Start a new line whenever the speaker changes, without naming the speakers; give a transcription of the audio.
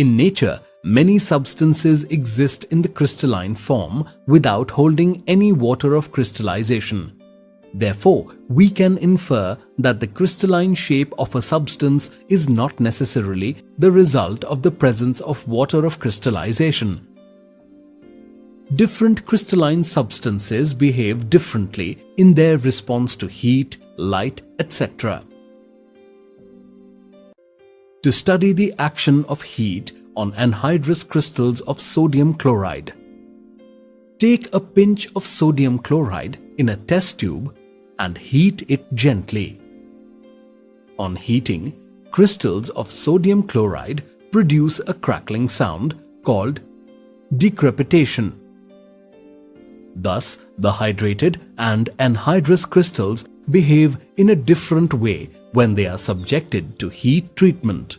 In nature, many substances exist in the crystalline form without holding any water of crystallization. Therefore, we can infer that the crystalline shape of a substance is not necessarily the result of the presence of water of crystallization. Different crystalline substances behave differently in their response to heat, light, etc. To study the action of heat on anhydrous crystals of sodium chloride. Take a pinch of sodium chloride in a test tube and heat it gently. On heating, crystals of sodium chloride produce a crackling sound called decrepitation. Thus, the hydrated and anhydrous crystals behave in a different way when they are subjected to heat treatment.